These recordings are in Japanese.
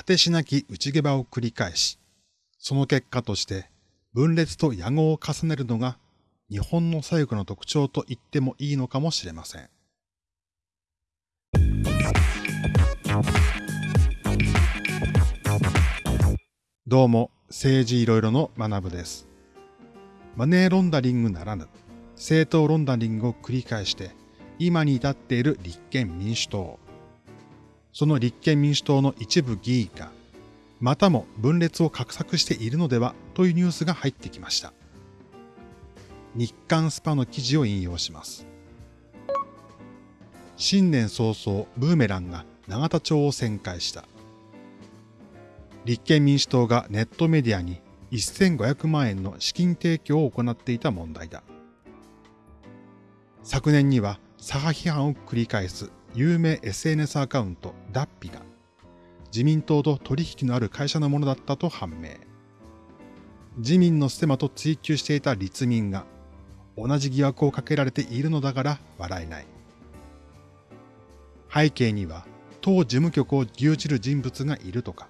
果てしなき内毛場を繰り返し、その結果として分裂と野合を重ねるのが日本の左翼の特徴と言ってもいいのかもしれません。どうも、政治いろいろの学部です。マネーロンダリングならぬ、政党ロンダリングを繰り返して、今に至っている立憲民主党。その立憲民主党の一部議員が、またも分裂を画策しているのではというニュースが入ってきました。日刊スパの記事を引用します。新年早々、ブーメランが永田町を旋回した。立憲民主党がネットメディアに1500万円の資金提供を行っていた問題だ。昨年には左派批判を繰り返す有名 SNS アカウントダッピが自民党と取引のある会社のものだったと判明。自民のステマと追及していた立民が同じ疑惑をかけられているのだから笑えない。背景には党事務局を牛耳る人物がいるとか、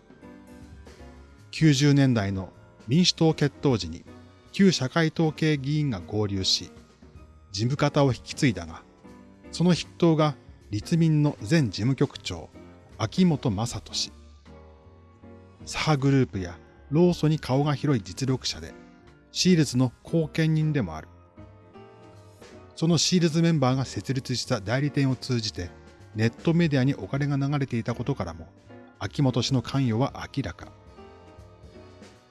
90年代の民主党決闘時に旧社会党系議員が合流し、事務方を引き継いだが、その筆頭が立民の前事務局長、秋元正人氏。左派グループや労組に顔が広い実力者で、シールズの後見人でもある。そのシールズメンバーが設立した代理店を通じて、ネットメディアにお金が流れていたことからも、秋元氏の関与は明らか。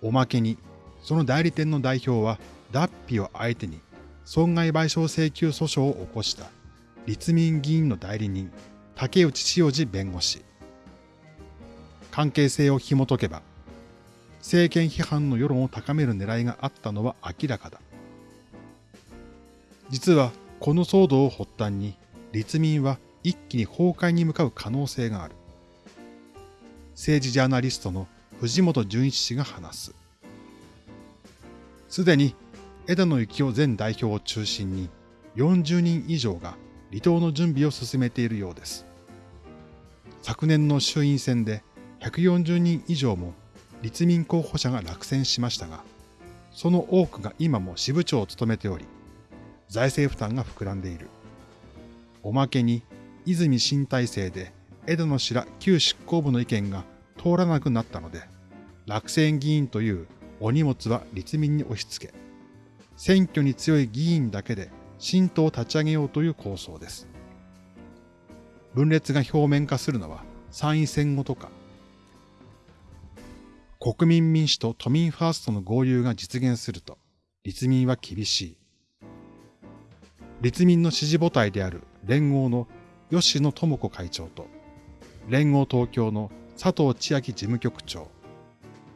おまけに、その代理店の代表は、脱皮を相手に損害賠償請求訴訟を起こした立民議員の代理人、竹内潮司弁護士。関係性を紐解けば、政権批判の世論を高める狙いがあったのは明らかだ。実は、この騒動を発端に、立民は一気に崩壊に向かう可能性がある。政治ジャーナリストの藤本純一氏が話す。すでに枝野幸男前代表を中心に40人以上が離党の準備を進めているようです。昨年の衆院選で140人以上も立民候補者が落選しましたが、その多くが今も支部長を務めており、財政負担が膨らんでいる。おまけに、泉新体制で枝野氏ら旧執行部の意見が通らなくなったので、落選議員というお荷物は立民に押し付け、選挙に強い議員だけで新党を立ち上げようという構想です。分裂が表面化するのは参院選後とか、国民民主と都民ファーストの合流が実現すると、立民は厳しい。立民の支持母体である連合の吉野智子会長と、連合東京の佐藤千秋事務局長、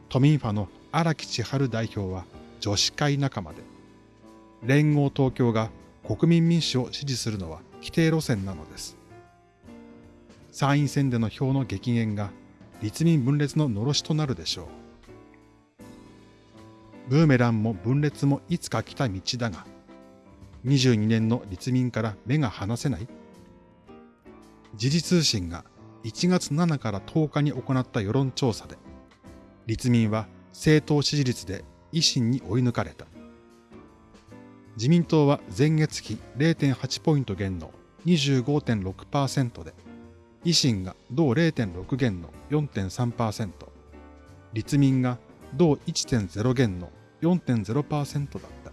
都民ファの荒木千春代表は女子会仲間で、連合東京が国民民主を支持するのは規定路線なのです。参院選での票の激減が立民分裂ののろしとなるでしょう。ブーメランも分裂もいつか来た道だが、22年の立民から目が離せない時事通信が1月7から10日に行った世論調査で、立民は政党支持率で維新に追い抜かれた。自民党は前月比0.8ポイント減の25.6%で、維新が同0.6減の4.3%、立民が同1.0減の4.0%だった。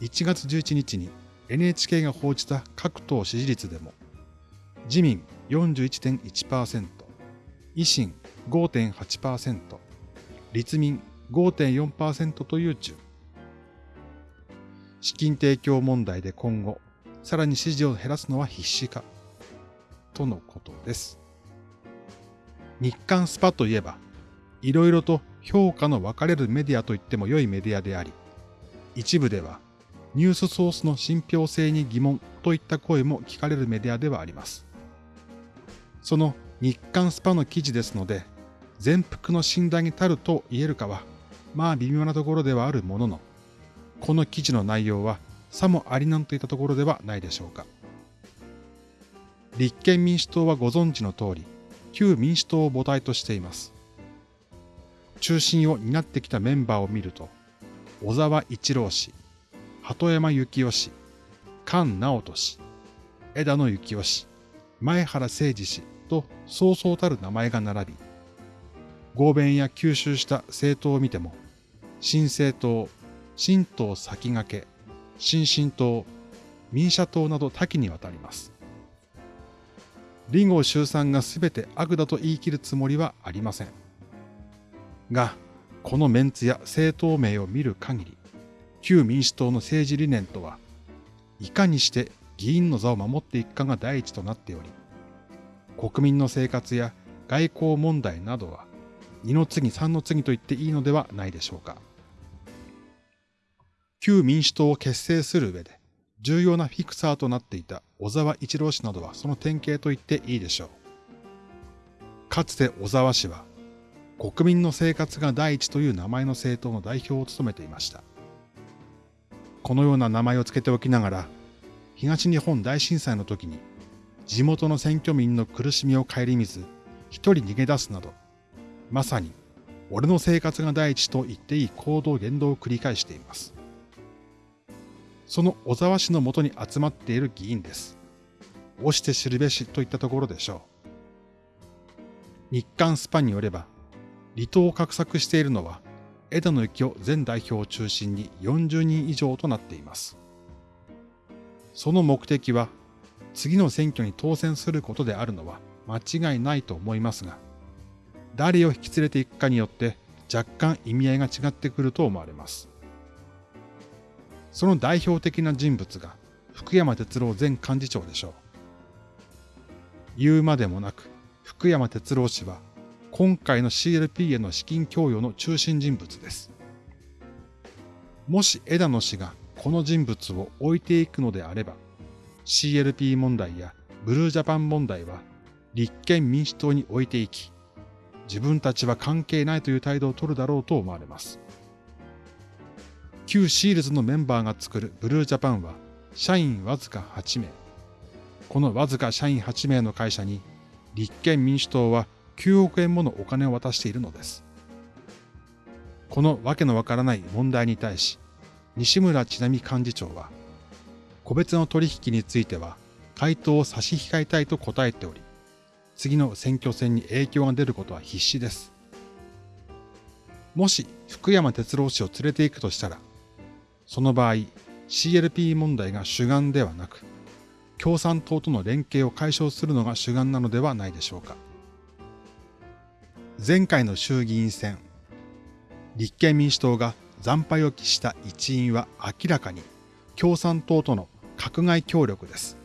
1月11日に NHK が報じた各党支持率でも、自民41.1%、維新5.8%、立民5.4%という順。資金提供問題で今後、さらに支持を減らすのは必至か、とのことです。日刊スパといえば、いろいろと評価の分かれるメディアと言っても良いメディアであり、一部ではニュースソースの信憑性に疑問といった声も聞かれるメディアではあります。その日刊スパの記事ですので、全幅の信頼に足ると言えるかは、まあ微妙なところではあるものの、この記事の内容はさもありなんといったところではないでしょうか。立憲民主党はご存知の通り、旧民主党を母体としています。中心を担ってきたメンバーを見ると、小沢一郎氏、鳩山幸夫氏、菅直人氏、枝野幸男氏、前原誠二氏とそうそうたる名前が並び、合弁や吸収した政党を見ても、新政党、新党先駆け、新進党、民社党など多岐にわたります。林後周さんが全て悪だと言い切るつもりはありません。が、このメンツや政党名を見る限り、旧民主党の政治理念とは、いかにして議員の座を守っていくかが第一となっており、国民の生活や外交問題などは、二の次三の次と言っていいのではないでしょうか。旧民主党を結成する上で、重要なフィクサーとなっていた小沢一郎氏などはその典型と言っていいでしょう。かつて小沢氏は、国民の生活が第一という名前の政党の代表を務めていました。このような名前を付けておきながら、東日本大震災の時に地元の選挙民の苦しみを顧みず、一人逃げ出すなど、まさに俺の生活が第一と言っていい行動言動を繰り返しています。その小沢氏のもとに集まっている議員です。押して知るべしといったところでしょう。日刊スパによれば、離党を画策しているのは、枝野幸男前代表を中心に40人以上となっています。その目的は、次の選挙に当選することであるのは間違いないと思いますが、誰を引き連れていくかによって若干意味合いが違ってくると思われます。その代表的な人物が福山哲郎前幹事長でしょう。言うまでもなく、福山哲郎氏は今回の CLP への資金供与の中心人物です。もし枝野氏がこの人物を置いていくのであれば、CLP 問題やブルージャパン問題は立憲民主党に置いていき、自分たちは関係ないという態度を取るだろうと思われます。旧シールズのメンバーが作るブルージャパンは社員わずか8名。このわずか社員8名の会社に立憲民主党は9億円ものお金を渡しているのです。このわけのわからない問題に対し、西村智奈美幹事長は、個別の取引については回答を差し控えたいと答えており、次の選挙戦に影響が出ることは必至です。もし福山哲郎氏を連れて行くとしたら、その場合、CLP 問題が主眼ではなく、共産党との連携を解消するのが主眼なのではないでしょうか。前回の衆議院選、立憲民主党が惨敗を期した一因は明らかに共産党との閣外協力です。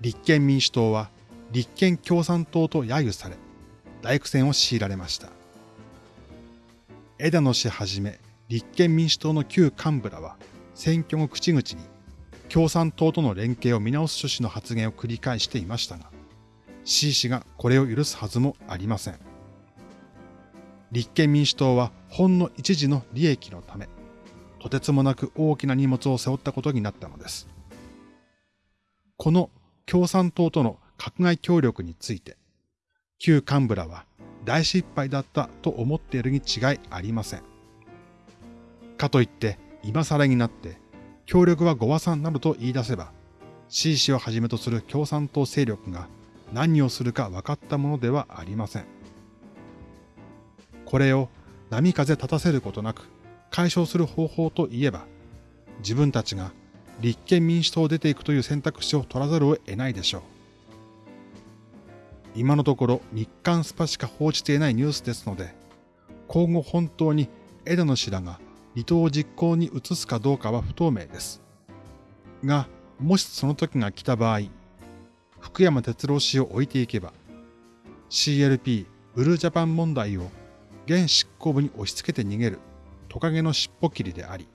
立憲民主党は立憲共産党と揶揄され、大苦戦を強いられました。枝野氏はじめ立憲民主党の旧幹部らは選挙後口々に共産党との連携を見直す趣旨の発言を繰り返していましたが、C 氏がこれを許すはずもありません。立憲民主党はほんの一時の利益のため、とてつもなく大きな荷物を背負ったことになったのです。この共産党との閣外協力について、旧幹部らは大失敗だったと思っているに違いありません。かといって、今更になって、協力はご和算などと言い出せば、C 氏をはじめとする共産党勢力が何をするか分かったものではありません。これを波風立たせることなく解消する方法といえば、自分たちが立憲民主党を出ていくという選択肢を取らざるを得ないでしょう。今のところ日刊スパしか報じていないニュースですので、今後本当に枝野氏らが離党を実行に移すかどうかは不透明です。が、もしその時が来た場合、福山哲郎氏を置いていけば、CLP ブルージャパン問題を現執行部に押し付けて逃げるトカゲの尻尾切りであり、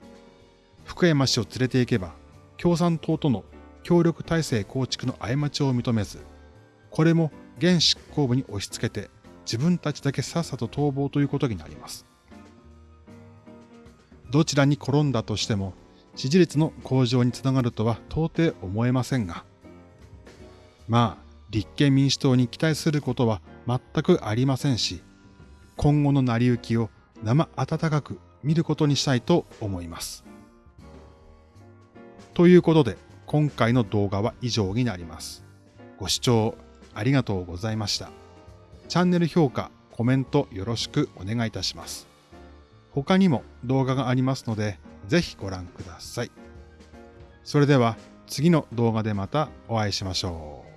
福山氏を連れて行けば、共産党との協力体制構築の過ちを認めず、これも現執行部に押し付けて自分たちだけさっさと逃亡ということになります。どちらに転んだとしても支持率の向上につながるとは到底思えませんが、まあ、立憲民主党に期待することは全くありませんし、今後の成り行きを生温かく見ることにしたいと思います。ということで、今回の動画は以上になります。ご視聴ありがとうございました。チャンネル評価、コメントよろしくお願いいたします。他にも動画がありますので、ぜひご覧ください。それでは次の動画でまたお会いしましょう。